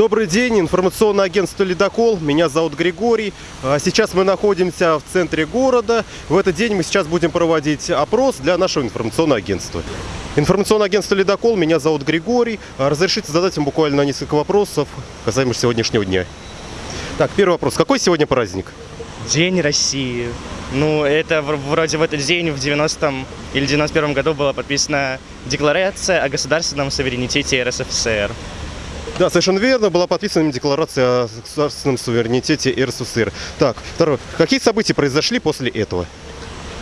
Добрый день, информационное агентство «Ледокол». Меня зовут Григорий. А, Сейчас мы находимся в центре города. В этот день мы сейчас будем проводить опрос для нашего информационного агентства. Информационное агентство «Ледокол». Меня зовут Григорий. А, Разрешите задать вам буквально несколько вопросов касаемо сегодняшнего дня. Так, первый вопрос. Какой сегодня праздник? День России. Ну, это вроде в этот день, в 90-м или 91-м году была подписана Декларация о государственном суверенитете РСФСР. Да, совершенно верно. Была подписана декларация о государственном суверенитете РСФСР. Так, второй. Какие события произошли после этого?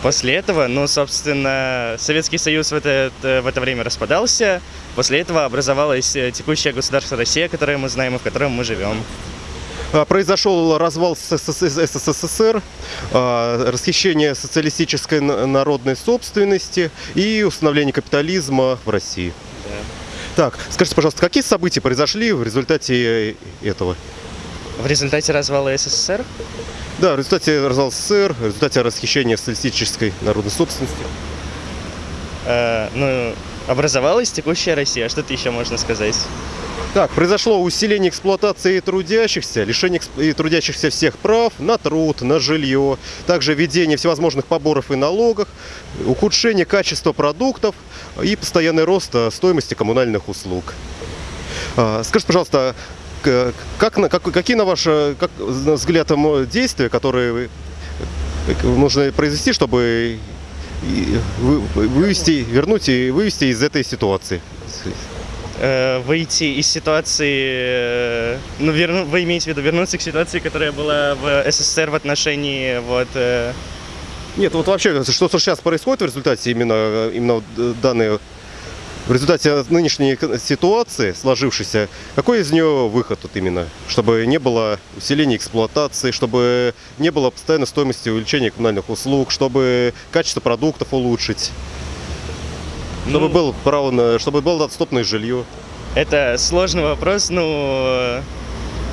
После этого, ну, собственно, Советский Союз в это, в это время распадался. После этого образовалось э, текущее государство Россия, которое мы знаем и в котором мы живем. А, Произошел развал ССС- СССР, а, расхищение социалистической народной собственности и установление капитализма в России. Так, скажите, пожалуйста, какие события произошли в результате э, этого? В результате развала СССР Да, в результате развала СССР, в результате расхищения социалистической народной собственности. э, ну, образовалась текущая Россия. А Что то еще можно сказать? Так, произошло усиление эксплуатации трудящихся, лишение трудящихся всех прав на труд, на жилье, также введение всевозможных поборов и налогов, ухудшение качества продуктов и постоянный рост э, стоимости коммунальных услуг. А, Скажите, пожалуйста, как, как- какие на ваш э, как, взгляд действия, которые э, нужно произвести, чтобы вывести, вернуть и вывести из этой ситуации? Э, выйти из ситуации, э, ну, верну, вы имеете в виду вернуться к ситуации, которая была в СССР в отношении вот э, Нет, вот вообще, что сейчас происходит в результате именно, именно вот, э, данной, в результате нынешней ситуации, сложившейся, какой из нее выход вот именно? Чтобы не было усиления эксплуатации, чтобы не было постоянной стоимости увеличения коммунальных услуг, чтобы качество продуктов улучшить, чтобы, ну, был право на, чтобы было доступное жилье. это сложный вопрос, ну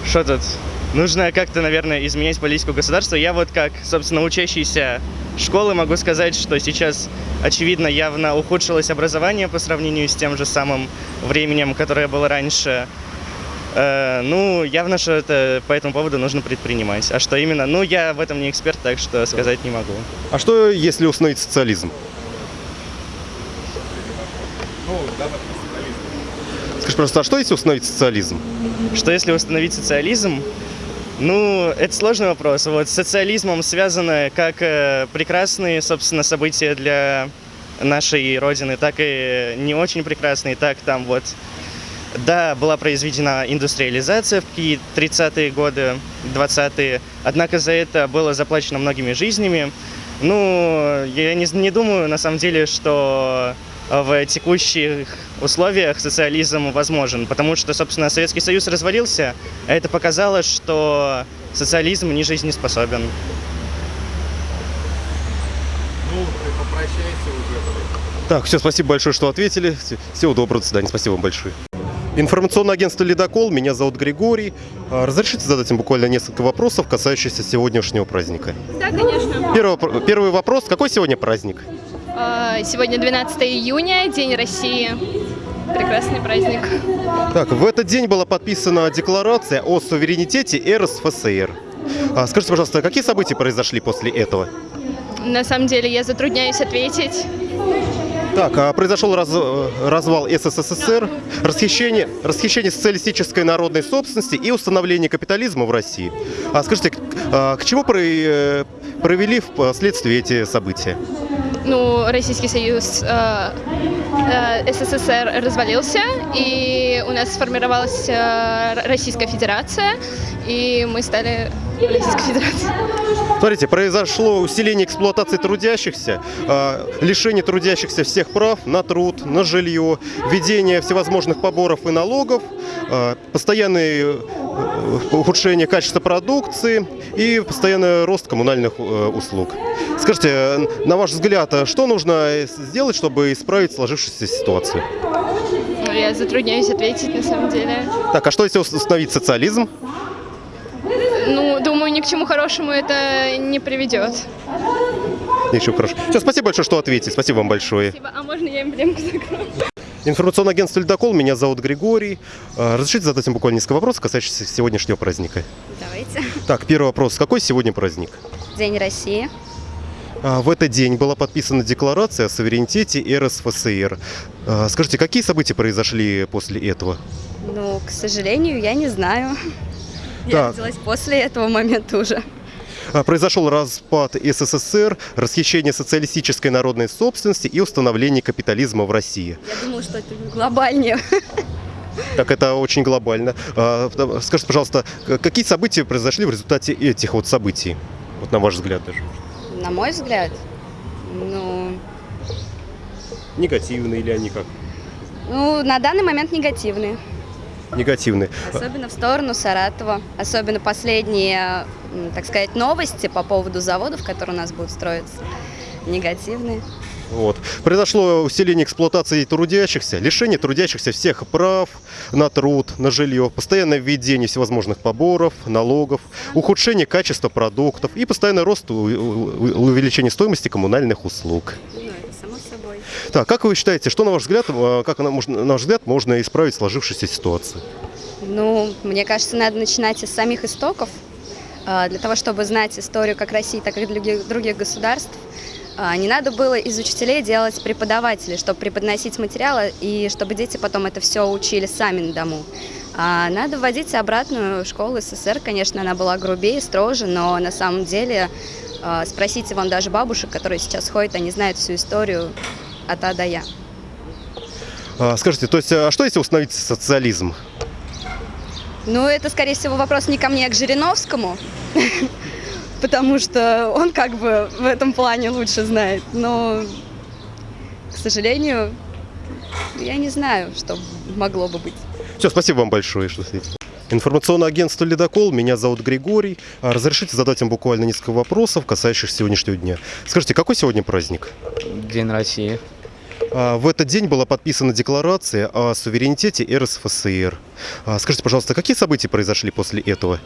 что тут? Нужно как-то, наверное, изменять политику государства. Я вот как, собственно, учащийся школы могу сказать, что сейчас, очевидно, явно ухудшилось образование по сравнению с тем же самым временем, которое было раньше. Э, ну, явно, что это по этому поводу нужно предпринимать. А что именно? Ну, я в этом не эксперт, так что сказать не могу. А что, если установить социализм? Скажи просто, а что если установить социализм? Что если установить социализм? Ну, это сложный вопрос. Вот с социализмом связаны как э, прекрасные, собственно, события для нашей родины, так и не очень прекрасные, так там вот да, была произведена индустриализация в какие 30-е годы, 20-е, однако за это было заплачено многими жизнями. Ну, я не, не думаю, на самом деле, что в текущих условиях социализм возможен, потому что, собственно, Советский Союз развалился, а это показало, что социализм не жизнеспособен. Так, все, спасибо большое, что ответили. Все- Всего доброго, до свидания. Спасибо вам большое. Информационное агентство «Ледокол», меня зовут Григорий. А, Разрешите задать им буквально несколько вопросов, касающихся сегодняшнего праздника? Да, конечно. Первый, первый вопрос. Какой сегодня праздник? А, Сегодня 12 июня, День России. Прекрасный праздник. Так, в этот день была подписана декларация о суверенитете РСФСР. А, Скажите, пожалуйста, какие события произошли после этого? На самом деле я затрудняюсь ответить. Так, а произошел раз- э, развал СССР, расхищение, расхищение социалистической народной собственности и установление капитализма в России. А скажите, к, к чему про- э, провели впоследствии эти события? Ну, Российский Союз, э, э, СССР развалился, и у нас сформировалась э, Российская Федерация, и мы стали Российской Федерацией. Смотрите, произошло усиление эксплуатации трудящихся, а, лишение трудящихся всех прав на труд, на жилье, введение всевозможных поборов и налогов, а, постоянное э, ухудшение качества продукции и постоянный рост коммунальных э, услуг. Скажите, э, на ваш взгляд, а что нужно сделать, чтобы исправить сложившуюся ситуацию? Ну, я затрудняюсь ответить, на самом деле. Так, а что если установить социализм? Ну, думаю, ни к чему хорошему это не приведет. Ничего хорошего. Все, спасибо большое, что ответили. Спасибо вам большое. Спасибо. А можно я эмблемку закрою? Информационное агентство «Ледокол», меня зовут Григорий. А, Разрешите задать вам буквально несколько вопросов, касающихся сегодняшнего праздника. Давайте. Так, первый вопрос. Какой сегодня праздник? День России. А, В этот день была подписана декларация о суверенитете РСФСР. А, Скажите, какие события произошли после этого? Ну, к сожалению, я не знаю. Я родилась после этого момента уже. А, Произошел распад СССР, расхищение социалистической народной собственности и установление капитализма в России. Я думала, что это глобальнее. Так это очень глобально. А, Скажите, пожалуйста, какие события произошли в результате этих вот событий? Вот на ваш взгляд даже. На мой взгляд, ну, Негативные или они как? ну, на данный момент негативные. Негативные. Особенно в сторону Саратова. Особенно последние, так сказать, новости по поводу заводов, которые у нас будут строиться. Негативные. Вот. Произошло усиление эксплуатации трудящихся, лишение трудящихся всех прав на труд, на жилье, постоянное введение всевозможных поборов, налогов, ухудшение качества продуктов и постоянный рост увеличение стоимости коммунальных услуг. Ну, это само собой. Так, как вы считаете, что на ваш взгляд, э, как на, ваш взгляд можно исправить сложившуюся ситуацию? Ну, мне кажется, надо начинать из самих истоков, а, для того, чтобы знать историю как России, так и других, других государств. А, Не надо было из учителей делать преподавателей, чтобы преподносить материалы и чтобы дети потом это все учили сами на дому. А надо вводить обратную школу СССР, конечно, она была грубее, строже, но на самом деле спросите вон даже бабушек, которые сейчас ходят, они знают всю историю от А до Я. А, Скажите, то есть, а что если установить социализм? Ну, это, скорее всего, вопрос не ко мне, а к Жириновскому, потому что он как бы в этом плане лучше знает. Но, к сожалению, я не знаю, что могло бы быть. Все, спасибо вам большое, что ответили. Информационное агентство «Ледокол», меня зовут Григорий. А Разрешите задать вам буквально несколько вопросов, касающихся сегодняшнего дня. Скажите, какой сегодня праздник? День России. А, В этот день была подписана декларация о суверенитете РСФСР. А, Скажите, пожалуйста, какие события произошли после этого?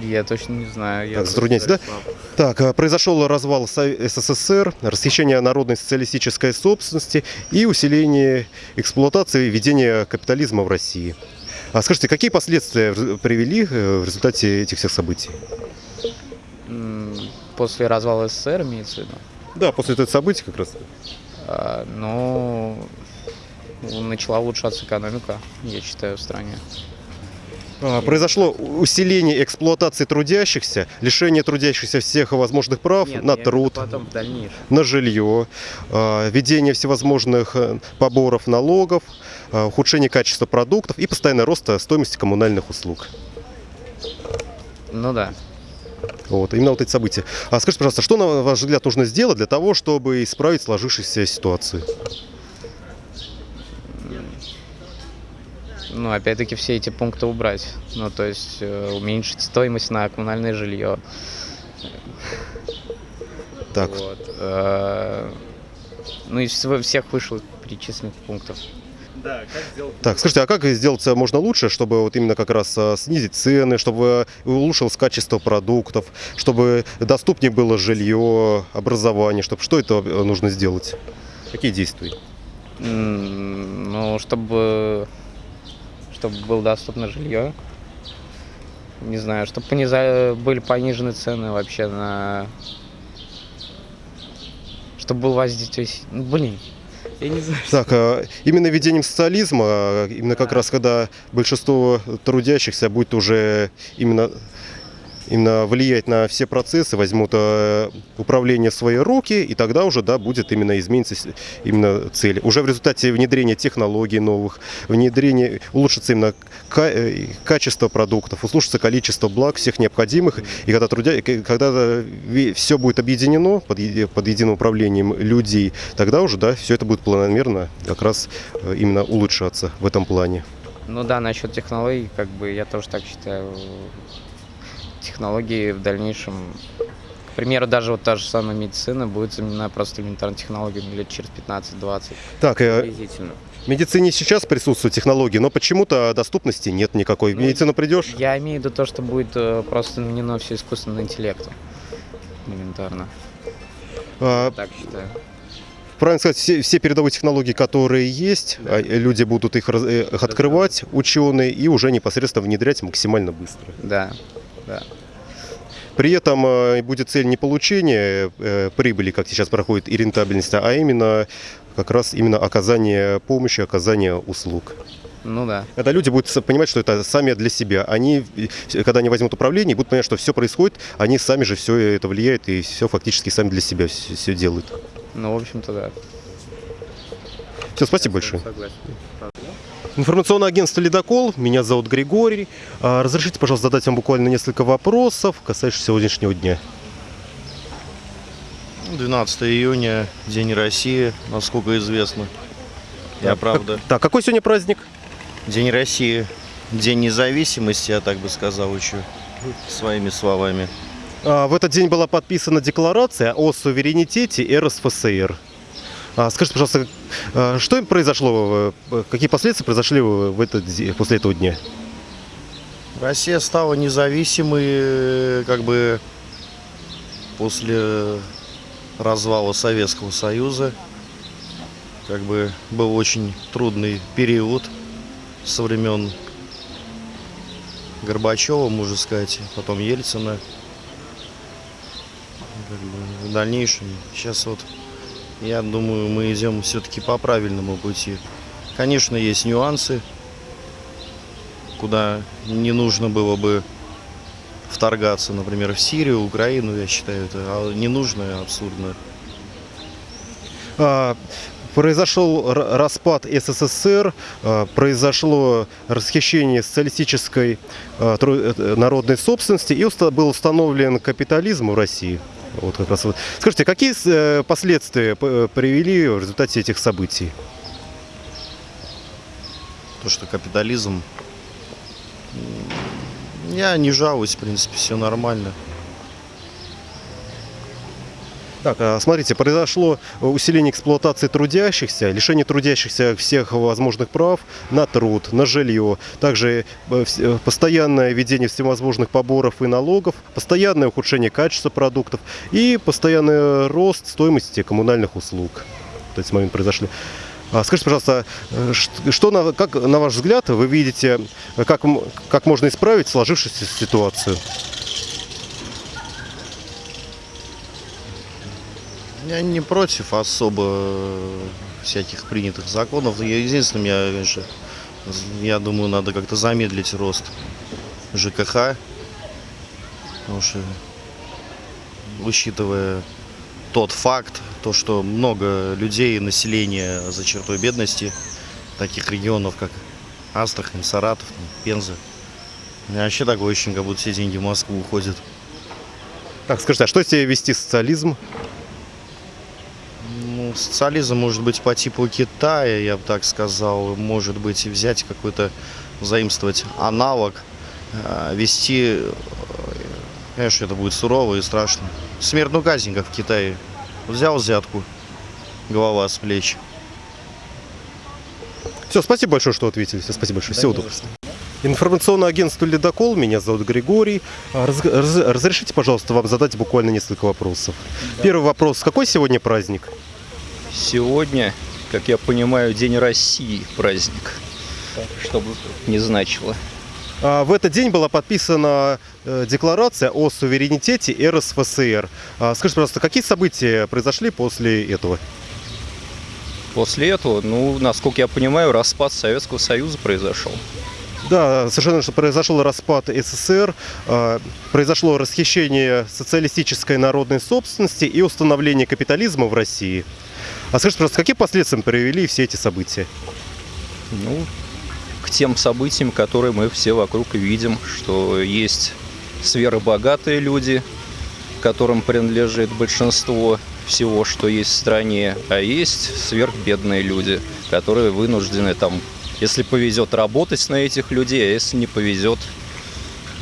Я точно не знаю. Я Так, затрудняйтесь, да? Так, а, произошел развал СССР, расхищение народной социалистической собственности и усиление эксплуатации и ведения капитализма в России. А скажите, какие последствия привели э, в результате этих всех событий? После развала СССР имеется в виду. Да, после этого событий как раз. А, Ну, начала улучшаться экономика, я считаю, в стране. А, Произошло усиление эксплуатации трудящихся, лишение трудящихся всех возможных прав Нет, на труд, Потом, на жилье, а, введение всевозможных э, поборов, налогов, а, ухудшение качества продуктов и постоянный рост стоимости коммунальных услуг. Ну да. Вот, именно вот эти события. А скажите, пожалуйста, что, на ваш взгляд, нужно сделать для того, чтобы исправить сложившуюся ситуацию? Ну, опять-таки, все эти пункты убрать. Ну, то есть, э, уменьшить стоимость на коммунальное жилье. Так, Вот. э, Ну, из всех вышлых перечисленных пунктов. Так, скажите, а как сделать э, можно лучше, чтобы вот именно как раз э, снизить цены, чтобы улучшилось качество продуктов, чтобы доступнее было жилье, образование, чтобы что это э, нужно сделать? Какие действия? Ну, чтобы, чтобы было доступно жилье. Не знаю, чтобы пониза... были понижены цены вообще на... Чтобы был воздействие... Ну, блин, я не знаю. Так, э, именно введением социализма, э, именно как раз когда большинство трудящихся будет уже именно, именно влиять на все процессы, возьмут э, управление в свои руки, и тогда уже, да, будет именно измениться именно цель. Уже в результате внедрения технологий новых, внедрения, улучшится именно э, качество продуктов, улучшится количество благ всех необходимых, и когда, трудя... когда все будет объединено под, под единым управлением людей, тогда уже, да, все это будет планомерно как раз э, именно улучшаться в этом плане. Ну да, насчет технологий, как бы я тоже так считаю. Технологии в дальнейшем... К примеру, даже вот та же самая медицина будет заменена просто элементарной технологиями лет через 15-20. Так, э, Приблизительно. в медицине сейчас присутствуют технологии, но почему-то доступности нет никакой. В Ну, медицину придешь, Я имею в виду то, что будет э, просто заменено все искусственным интеллектом. Элементарно. а, Так считаю. правильно сказать, все, все передовые технологии, которые есть, а, э, люди будут их, раз- их открывать, ученые, и уже непосредственно внедрять максимально быстро. Да, да. При этом э, будет цель не получения э, прибыли, как сейчас проходит, и рентабельности, а именно как раз именно оказание помощи, оказание услуг. Ну да. Когда люди будут понимать, что это сами для себя. Они, э, когда они возьмут управление, будут понимать, что все происходит, они сами же все это влияют и все фактически сами для себя все, делают. Ну, в общем-то, да. Все, спасибо большое. Согласен. Информационное агентство «Ледокол». Меня зовут Григорий. А, Разрешите, пожалуйста, задать вам буквально несколько вопросов, касающихся сегодняшнего дня. 12 июня, День России, насколько известно. Я правда. Так, какой сегодня праздник? День России, День независимости, я так бы сказал еще своими словами. А, В этот день была подписана декларация о суверенитете РСФСР. А, Скажите, пожалуйста, что им произошло, э, какие последствия произошли в этот, после этого дня? Россия стала независимой, э, как бы после развала Советского Союза. Как бы был очень трудный период со времен Горбачева, можно сказать, потом Ельцина. Как бы в дальнейшем, сейчас вот, я думаю, мы идем все-таки по правильному пути. Конечно, есть нюансы, куда не нужно было бы вторгаться, например, в Сирию, Украину, я считаю, это а, не нужно и абсурдно. А, Произошел распад СССР, а, произошло расхищение социалистической а, э, народной собственности и был установлен капитализм в России. Вот как раз вот. Скажите, какие э, последствия п- привели в результате этих событий? То, что капитализм... Я не жалуюсь, в принципе, все нормально. Так, а, смотрите, произошло усиление эксплуатации трудящихся, лишение трудящихся всех возможных прав на труд, на жилье, также э, э, постоянное введение всевозможных поборов и налогов, постоянное ухудшение качества продуктов и постоянный рост стоимости коммунальных услуг. То есть момент произошли. А Скажите, пожалуйста, э, что, на, как, на ваш взгляд, вы видите, как, как можно исправить сложившуюся ситуацию? Я не против особо э, всяких принятых законов. Единственное, я, конечно, я думаю, надо как-то замедлить рост ЖКХ. Потому что, учитывая тот факт, то, что много людей, населения за чертой бедности, таких регионов, как Астрахань, Саратов, Пенза. Меня вообще такое ощущение, как будто все деньги в Москву уходят. Так, скажите, а что себе вести социализм? Социализм может быть по типу Китая, я бы так сказал. Может быть, взять какой-то, заимствовать аналог, э, вести, э, конечно, это будет сурово и страшно. Смертную казнь, как в Китае. Взял взятку, голова с плеч. Все, спасибо большое, что ответили. Все, спасибо большое. Всего доброго. Информационное агентство «Ледокол». Меня зовут Григорий. А, раз- раз- разрешите, пожалуйста, вам задать буквально несколько вопросов. Первый вопрос. Какой сегодня праздник? Сегодня, как я понимаю, День России праздник. Чтобы не значило. А, В этот день была подписана э, декларация о суверенитете РСФСР. А, Скажите, пожалуйста, какие события произошли после этого? После этого, ну, насколько я понимаю, распад Советского Союза произошел. Да, совершенно что произошел распад СССР, э, произошло расхищение социалистической народной собственности и установление капитализма в России. А скажите, пожалуйста, какие последствия привели все эти события? Ну, к тем событиям, которые мы все вокруг видим, что есть сверхбогатые люди, которым принадлежит большинство всего, что есть в стране, а есть сверхбедные люди, которые вынуждены там, если повезет, работать на этих людей, а если не повезет,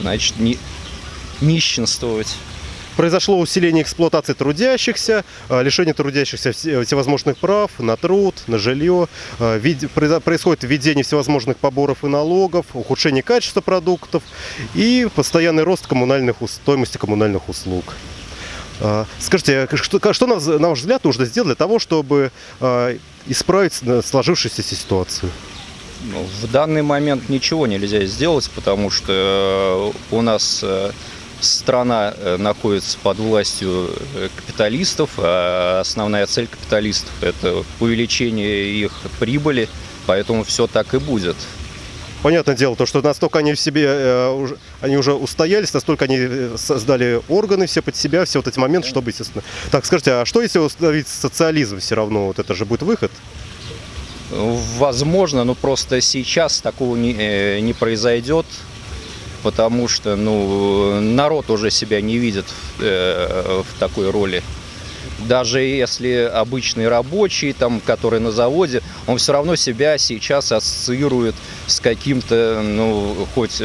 значит, ни- нищенствовать. Произошло усиление эксплуатации трудящихся, э, лишение трудящихся все- всевозможных прав на труд, на жилье, э, происходит введение всевозможных поборов и налогов, ухудшение качества продуктов и постоянный рост коммунальных, стоимости коммунальных услуг. Скажите, а что, что на, ваш взгляд нужно сделать для того, чтобы исправить э, сложившуюся ситуацию? Ну, в данный момент ничего нельзя сделать, потому что э, у нас э, страна э, находится под властью э, капиталистов, а основная цель капиталистов – это увеличение их прибыли, поэтому все так и будет. Понятное дело, то, что настолько они в себе, э, они уже устоялись, настолько они создали органы все под себя, все вот эти моменты, чтобы, естественно... Так, скажите, а что если установить социализм все равно? Вот это же будет выход? Возможно, но просто сейчас такого не, не произойдет, потому что ну, народ уже себя не видит э, в такой роли. Даже если обычный рабочий, там, который на заводе, он все равно себя сейчас ассоциирует с каким-то, ну, хоть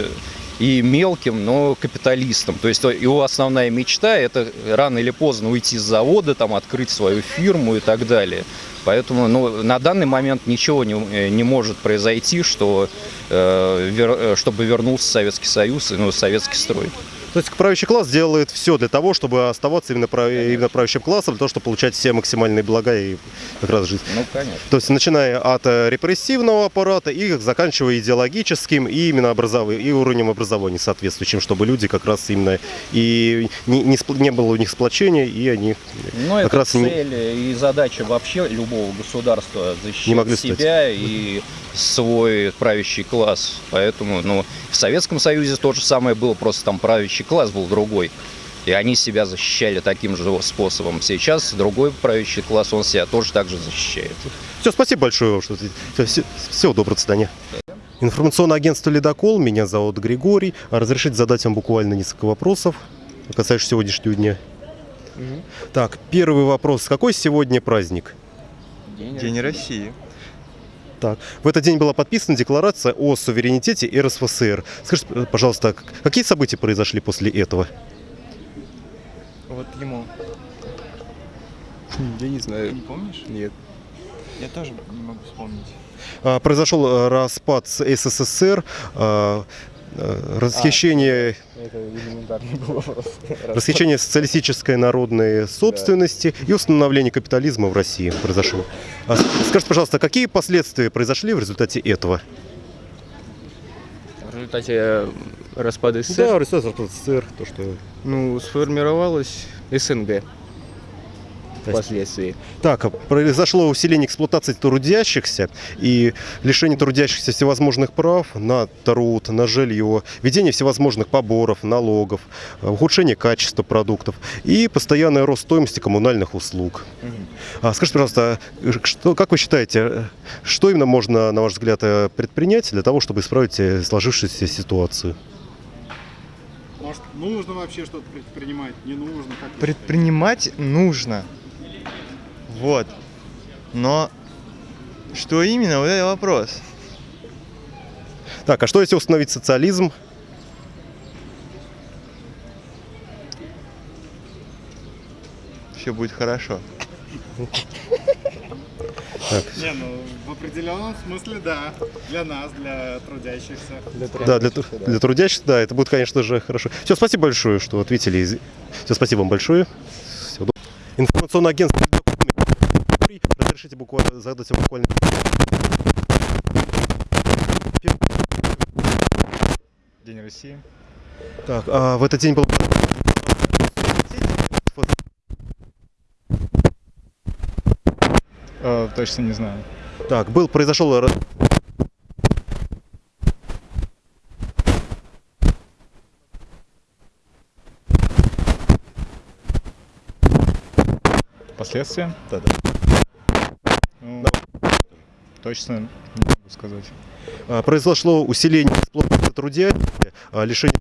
и мелким, но капиталистом. То есть его основная мечта – это рано или поздно уйти с завода, там, открыть свою фирму и так далее. Поэтому ну, на данный момент ничего не, э, не может произойти, что, э, вер- э, чтобы вернулся Советский Союз, и, ну, советский строй. То есть правящий класс делает все для того, чтобы оставаться именно, прав- именно правящим классом, для того, чтобы получать все максимальные блага и как раз жизнь. Ну, конечно. То есть начиная от э, репрессивного аппарата и заканчивая идеологическим и именно образов... и уровнем образования соответствующим, чтобы люди как раз именно и не, не, спл- не было у них сплочения, и они Ну, Как это раз не- цель и задача вообще любого государства защищать Не могли стать. себя и свой правящий класс. Поэтому, ну, в Советском Союзе то же самое было, просто там правящий класс был другой. И они себя защищали таким же способом. Сейчас другой правящий класс, он себя тоже так же защищает. Все, спасибо большое вам, что всё- всего доброго, до свидания. Информационное агентство «Ледокол», меня зовут Григорий. А Разрешите задать вам буквально несколько вопросов, касающихся сегодняшнего дня. Так, первый вопрос. Какой сегодня праздник? День России. Так, в этот день была подписана декларация о суверенитете РСФСР. Скажите, э, пожалуйста, какие события произошли после этого? Вот ему. Я не знаю. Не помнишь? Нет. Я тоже не могу вспомнить. А, Произошел э, распад с СССР, а, расхищение, Это элементарный был вопрос. расхищение социалистической народной собственности и установление капитализма в России произошло. А Скажите, пожалуйста, какие последствия произошли в результате этого? В результате э, распада СССР Да, распада СССР, то, что... ну, сформировалась СНГ впоследствии. Так, произошло усиление эксплуатации трудящихся и лишение трудящихся всевозможных прав на труд, на жилье, введение всевозможных поборов, налогов, ухудшение качества продуктов и постоянный рост стоимости коммунальных услуг. А скажите, пожалуйста, что, как вы считаете, что именно можно, на ваш взгляд, э, предпринять для того, чтобы исправить э, сложившуюся ситуацию? Может, нужно вообще что-то предпринимать? Не нужно? Как Предпринимать нужно. Вот. Но что именно, вот это вопрос. Так, а что если установить социализм? Все будет хорошо. Не, ну в определенном смысле да. Для нас, для трудящихся. Да, для, тру- для трудящихся, да, это будет, конечно же, хорошо. Все, спасибо большое, что ответили. Все, спасибо вам большое. Доброго. Информационное агентство Разрешите буквально вам буквально... День России. Так, а в этот день был... Э, точно не знаю. Так, был, произошел... Последствия? Да, да. Ну, точно не могу сказать. а, произошло усиление эксплуатации трудящихся, а, лишение...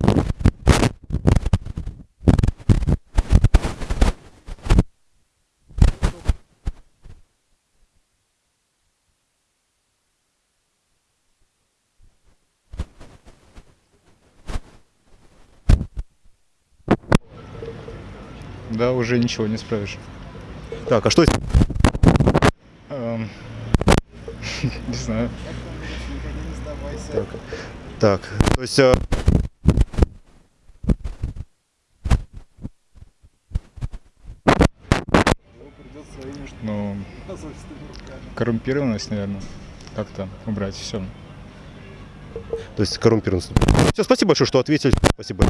Да, уже ничего не справишь. Так, а что Так, то есть... Э, ну, коррумпированность, наверное, как-то убрать все. То есть коррумпированность. Все, спасибо большое, что ответили. Спасибо.